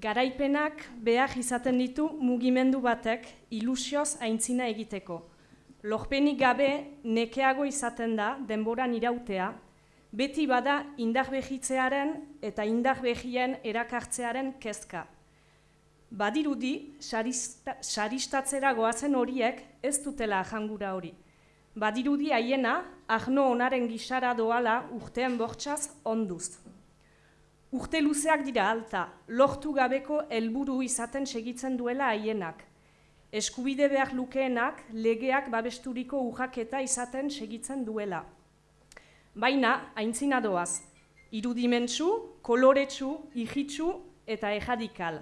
garaipenak behar izaten ditu mugimendu batek ilusioz aintzina egiteko. Lorpenik gabe nekeago izaten da denboran irautea, beti bada indar behitzearen eta indar behien erakartzearen kezka. Badirudi, saristatzera goazen horiek ez dutela jangura hori. Badirudi haiena, ahno onaren gisara doala urtean bortxaz onduz. Urte luzeak dira alta, lortu gabeko helburu izaten segitzen duela haienak. Eskubide behar lukeenak legeak babesturiko urraketa izaten segitzen duela. Baina, haintzina doaz, irudimentsu, koloretsu, ihitsu eta ejadikal.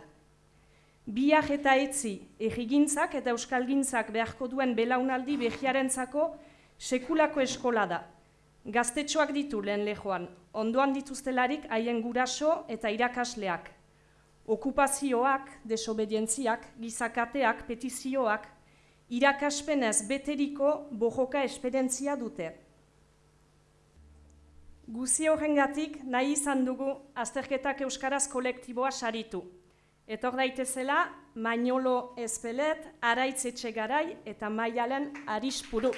Biak eta etzi, egigintzak eta euskalgintzak beharko duen belaunaldi behiarentzako sekulako eskola da. Gaztetxoak ditu lehen lehoan, ondoan dituztelarik haien guraso eta irakasleak. Okupazioak, desobedientziak, gizakateak, petizioak, irakaspenez beteriko bojoka esperientzia dute. Guzi horrengatik nahi izan dugu azterketak euskaraz kolektiboa saritu. Etor daitezela, Mainolo Ezpelet, Araitz Etxegarai eta Maialen Arispuru.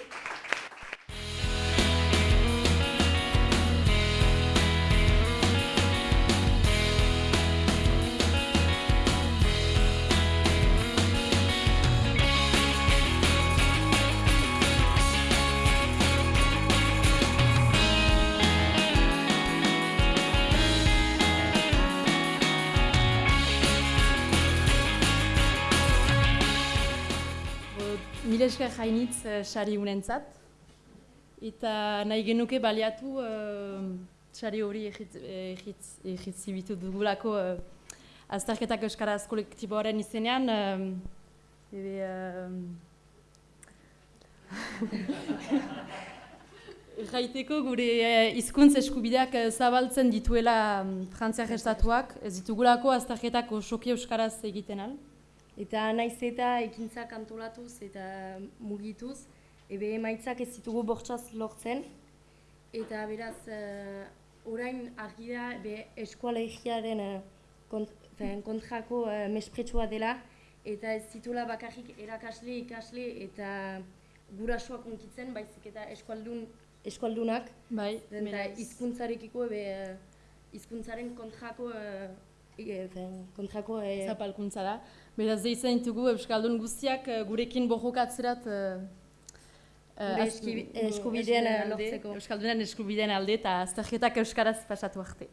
Mila esker jainitz uh, sari unentzat. Eta nahi genuke baliatu uh, sari hori egitzibitu dugulako uh, azterketak euskaraz kolektiboaren izenean. Uh, ebe, uh, gure uh, izkuntz eskubideak zabaltzen dituela um, frantziak estatuak, ez ditugulako azterketak osoki euskaraz egiten al. Eta naiz eta ekintza kantolatuz eta mugituz, ebe emaitzak ez ditugu bortxaz lortzen. Eta beraz, uh, orain argi da be eskualegiaren uh, kont, kontrako uh, mespretsua dela, eta ez zitula bakarrik erakasle, ikasle eta gurasoak unkitzen, baizik eta eskualdun, eskualdunak. Bai, eta hizkuntzarekiko ebe hizkuntzaren kontrako kontrako e... zapalkuntza da. Beraz, zeitzen ditugu Euskaldun guztiak gurekin bohokatzerat uh, eskubidean alde, Euskaldunen eskubidean alde eta azterketak Euskaraz pasatu arte.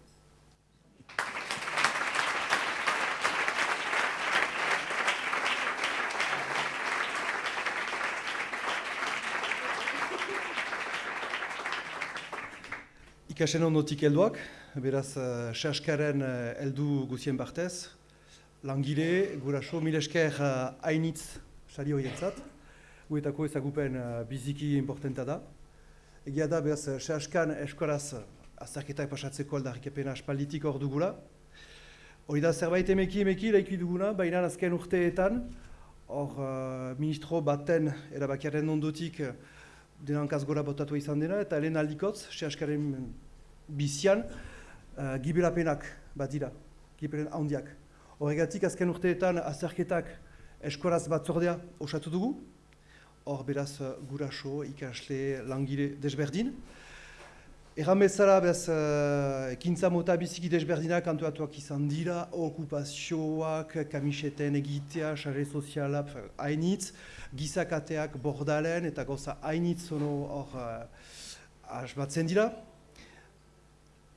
Ikasen ondotik helduak, beraz, uh, xaskaren uh, heldu guzien partez, langile, guraso, mil esker uh, hainitz sari horietzat, guetako ezagupen uh, biziki importanta da. Egia da, beraz, xaskan eskoraz azarketak pasatzeko aldarrik epena aspalditik hor dugula. Hori da, zerbait emeki emeki laiki duguna, baina azken urteetan, hor uh, ministro baten erabakiaren ondotik, denankaz gora botatu izan dena, eta lehen aldikotz, sehaskaren bizian, uh, gibelapenak bat dira, gibelen handiak. Horregatik, azken urteetan, azerketak eskoraz batzordea osatu dugu, hor beraz guraso, ikasle, langile desberdin. Erran bezala, beraz, uh, ekintza mota biziki desberdinak antuatuak izan dira, okupazioak, kamiseten egitea, xare soziala, hainitz, gizakateak bordalen eta goza hainitz hor uh, asbatzen dira.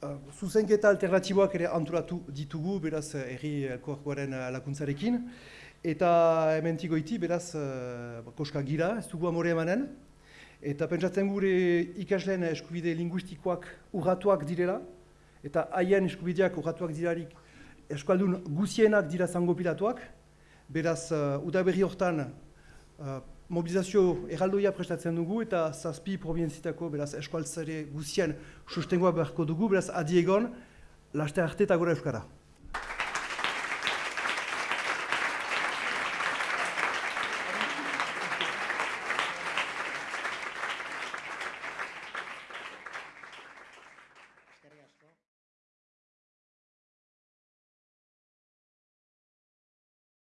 Uh, zuzenketa alternatiboak ere antolatu ditugu, beraz, erri elkorkoaren lakuntzarekin. Eta hemen tigoiti, beraz, uh, koska gira, ez dugu amore emanen. Eta pentsatzen gure ikasleen eskubide linguistikoak urratuak direla, eta haien eskubideak urratuak dirarik eskualdun guzienak dira zango pilatuak, beraz, uh, udaberri hortan uh, mobilizazio erraldoia prestatzen dugu, eta zazpi provientzitako beraz eskualtzare guzien sustengoa beharko dugu, beraz, adiegon, laste arte eta gora euskara.